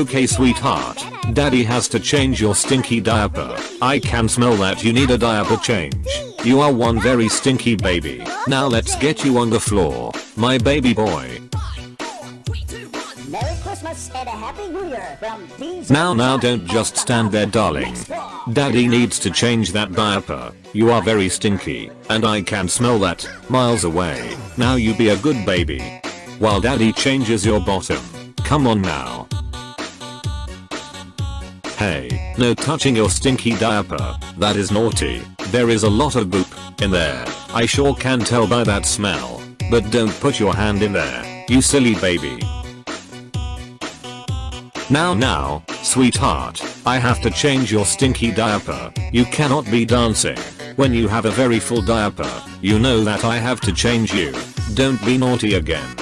Okay sweetheart, daddy has to change your stinky diaper. I can smell that you need a diaper change. You are one very stinky baby. Now let's get you on the floor, my baby boy. Merry Christmas and a Happy New Year from DJ Now now don't just stand there darling. Daddy needs to change that diaper. You are very stinky, and I can smell that miles away. Now you be a good baby. While daddy changes your bottom. Come on now. Hey, no touching your stinky diaper. That is naughty. There is a lot of boop in there. I sure can tell by that smell. But don't put your hand in there, you silly baby. Now now, sweetheart, I have to change your stinky diaper. You cannot be dancing when you have a very full diaper. You know that I have to change you. Don't be naughty again.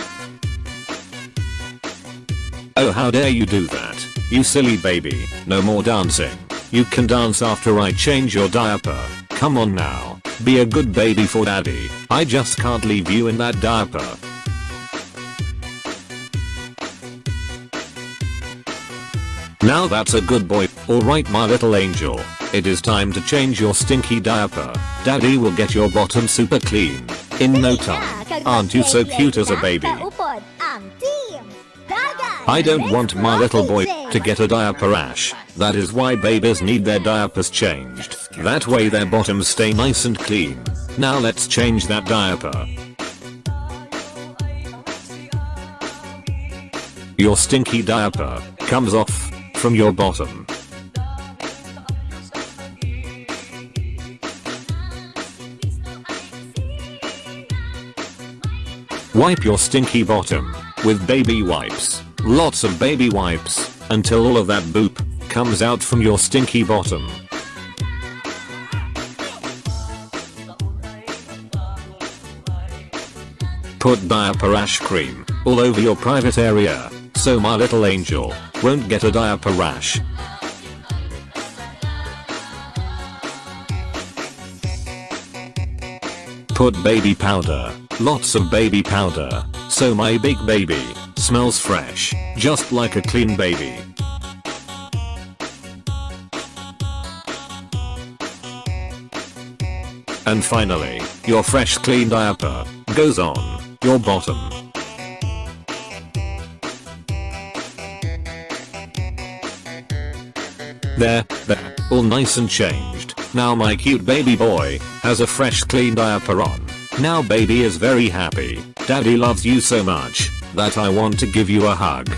Oh how dare you do that. You silly baby, no more dancing. You can dance after I change your diaper. Come on now, be a good baby for daddy. I just can't leave you in that diaper. Now that's a good boy. Alright my little angel. It is time to change your stinky diaper. Daddy will get your bottom super clean. In no time. Aren't you so cute as a baby? Kaupod ang team. Dagat. I don't want my little boy to get a diaper rash. That is why babies need their diapers changed. That way their bottoms stay nice and clean. Now let's change that diaper. Your stinky diaper comes off from your bottom. Wipe your stinky bottom with baby wipes. Lots of baby wipes until all of that boop comes out from your stinky bottom. Put diaper rash cream all over your private area so my little angel won't get a diaper rash. Put baby powder, lots of baby powder, so my big baby smells fresh, just like a clean baby. And finally, your fresh clean diaper goes on your bottom. There, there, all nice and changed. Now my cute baby boy has a fresh clean diaper on. Now baby is very happy. Daddy loves you so much that I want to give you a hug.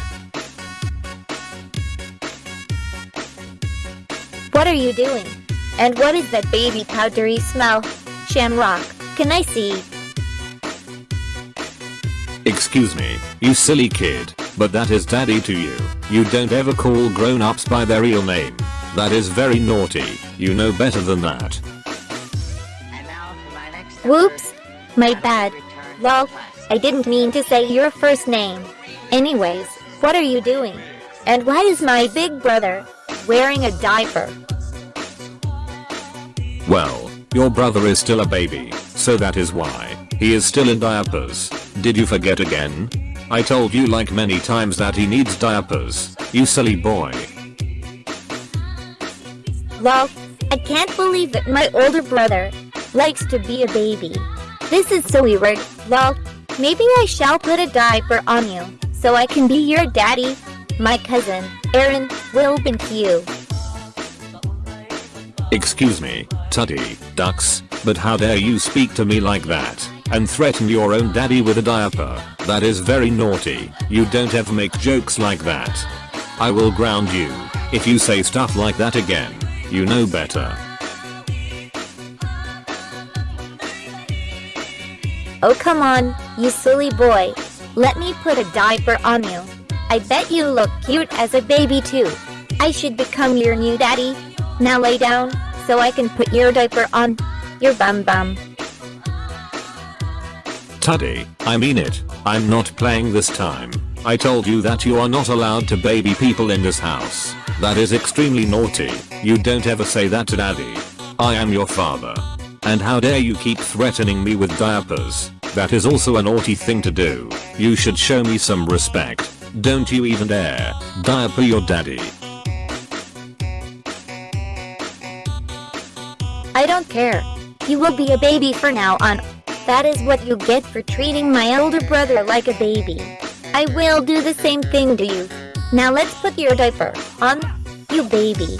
What are you doing? And what is that baby powdery smell? Shamrock, can I see? Excuse me, you silly kid, but that is daddy to you. You don't ever call grown-ups by their real name. That is very naughty. You know better than that. Whoops, my bad. Lol, I didn't mean to say your first name. Anyways, what are you doing? And why is my big brother wearing a diaper? Well, your brother is still a baby, so that is why. He is still in diapers. Did you forget again? I told you like many times that he needs diapers, you silly boy. Well, I can't believe that my older brother likes to be a baby. This is so weird. Lol, maybe I shall put a diaper on you so I can be your daddy. My cousin, Aaron, will thank you. Excuse me, Tutty, ducks, but how dare you speak to me like that, and threaten your own daddy with a diaper, that is very naughty, you don't ever make jokes like that. I will ground you, if you say stuff like that again, you know better. Oh come on, you silly boy. Let me put a diaper on you. I bet you look cute as a baby too. I should become your new daddy. Now lay down, so I can put your diaper on your bum bum. Tuddy, I mean it, I'm not playing this time. I told you that you are not allowed to baby people in this house. That is extremely naughty, you don't ever say that to daddy. I am your father. And how dare you keep threatening me with diapers, that is also a naughty thing to do. You should show me some respect. Don't you even dare. Diaper your daddy. I don't care. You will be a baby for now on. That is what you get for treating my older brother like a baby. I will do the same thing to you. Now let's put your diaper on, you baby.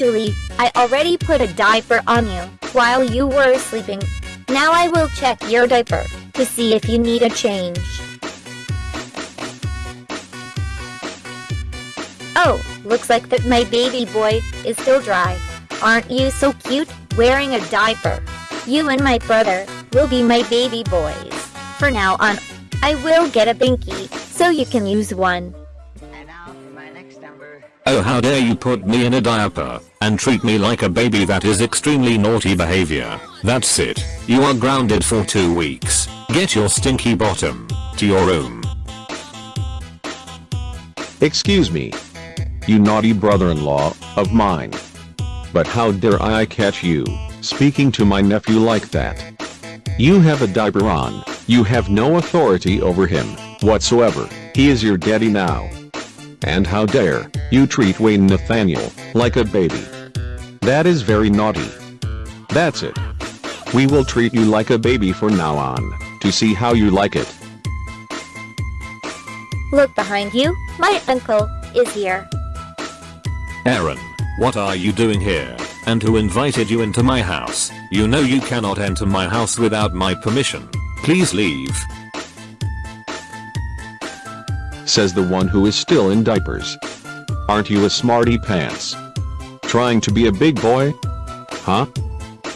Actually, I already put a diaper on you while you were sleeping. Now I will check your diaper to see if you need a change. Oh, looks like that my baby boy is still dry. Aren't you so cute wearing a diaper? You and my brother will be my baby boys. For now on, I will get a binky so you can use one. Oh how dare you put me in a diaper and treat me like a baby that is extremely naughty behavior. That's it. You are grounded for two weeks. Get your stinky bottom to your room. Excuse me. You naughty brother-in-law of mine. But how dare I catch you, speaking to my nephew like that? You have a diaper on, you have no authority over him, whatsoever, he is your daddy now. And how dare, you treat Wayne Nathaniel, like a baby. That is very naughty. That's it. We will treat you like a baby from now on, to see how you like it. Look behind you, my uncle is here. Aaron, what are you doing here? And who invited you into my house? You know you cannot enter my house without my permission. Please leave. Says the one who is still in diapers. Aren't you a smarty pants? Trying to be a big boy? Huh?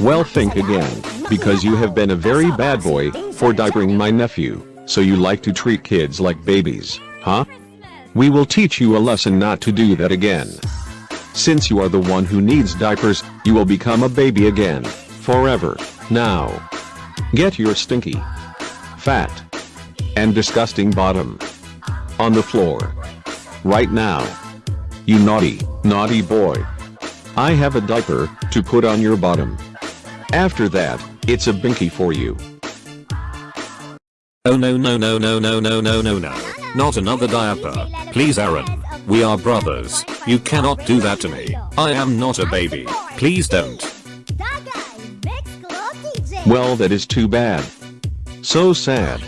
Well think again, because you have been a very bad boy for diapering my nephew, so you like to treat kids like babies, huh? We will teach you a lesson not to do that again. Since you are the one who needs diapers, you will become a baby again, forever, now. Get your stinky, fat, and disgusting bottom on the floor. Right now. You naughty, naughty boy. I have a diaper to put on your bottom. After that, it's a binky for you. Oh no no no no no no no no no. Not another diaper. Please Aaron. We are brothers. You cannot do that to me. I am not a baby. Please don't. Well that is too bad. So sad.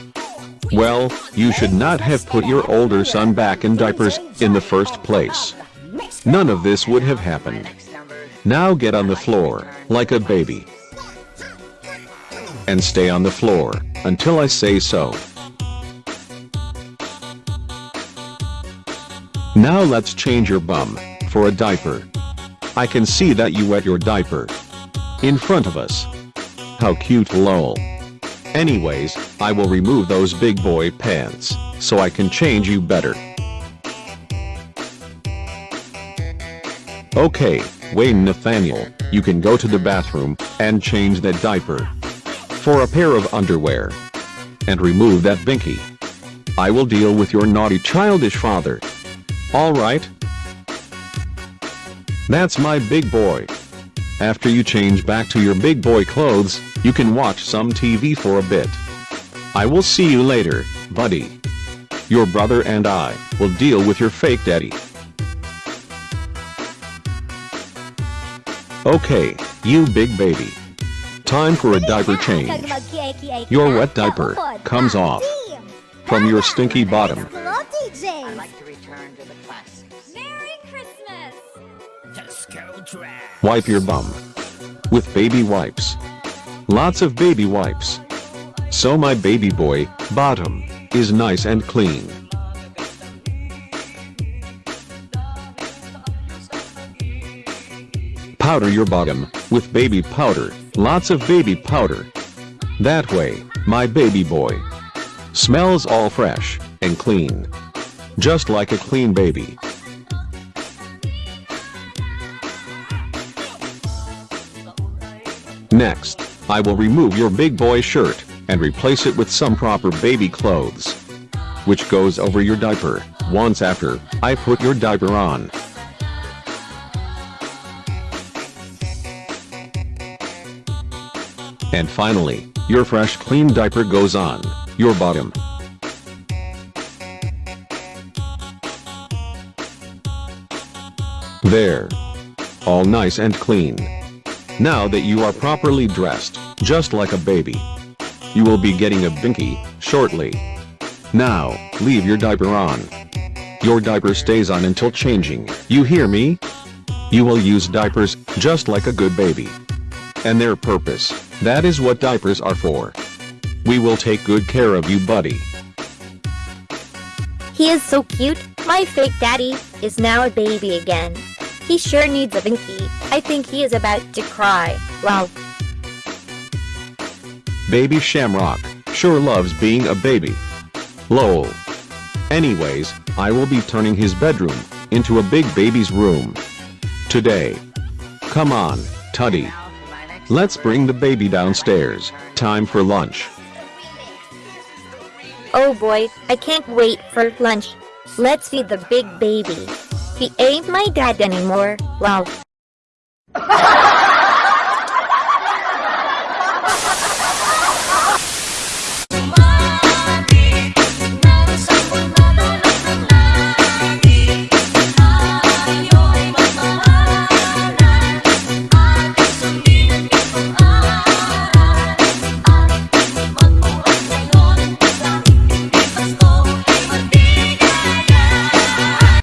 Well, you should not have put your older son back in diapers in the first place. None of this would have happened. Now get on the floor, like a baby. And stay on the floor, until I say so. Now let's change your bum, for a diaper. I can see that you wet your diaper. In front of us. How cute lol. Anyways, I will remove those big boy pants, so I can change you better. Okay, Wayne Nathaniel, you can go to the bathroom, and change that diaper. For a pair of underwear. And remove that binky. I will deal with your naughty childish father. Alright? That's my big boy. After you change back to your big boy clothes, you can watch some TV for a bit. I will see you later, buddy. Your brother and I will deal with your fake daddy. Okay, you big baby. Time for a diaper change. Your wet diaper comes off from your stinky bottom. I like to return to the classics. Merry Christmas! Wipe your bum. With baby wipes. Lots of baby wipes. So my baby boy, bottom, is nice and clean. Powder your bottom, with baby powder, lots of baby powder. That way, my baby boy smells all fresh and clean. Just like a clean baby. Next, I will remove your big boy shirt and replace it with some proper baby clothes. Which goes over your diaper, once after I put your diaper on. And finally, Your fresh clean diaper goes on your bottom. There. All nice and clean. Now that you are properly dressed, just like a baby, you will be getting a binky shortly. Now, leave your diaper on. Your diaper stays on until changing, you hear me? You will use diapers, just like a good baby. And their purpose, that is what diapers are for. We will take good care of you buddy. He is so cute. My fake daddy is now a baby again. He sure needs a binky. I think he is about to cry. Well, Baby Shamrock sure loves being a baby. Lol. Anyways, I will be turning his bedroom into a big baby's room. Today. Come on, Tuddy. Now for my next Let's bring the baby downstairs. Time for lunch. oh boy, I can't wait for lunch. Let's feed the big baby. He ain't my dad anymore. Well,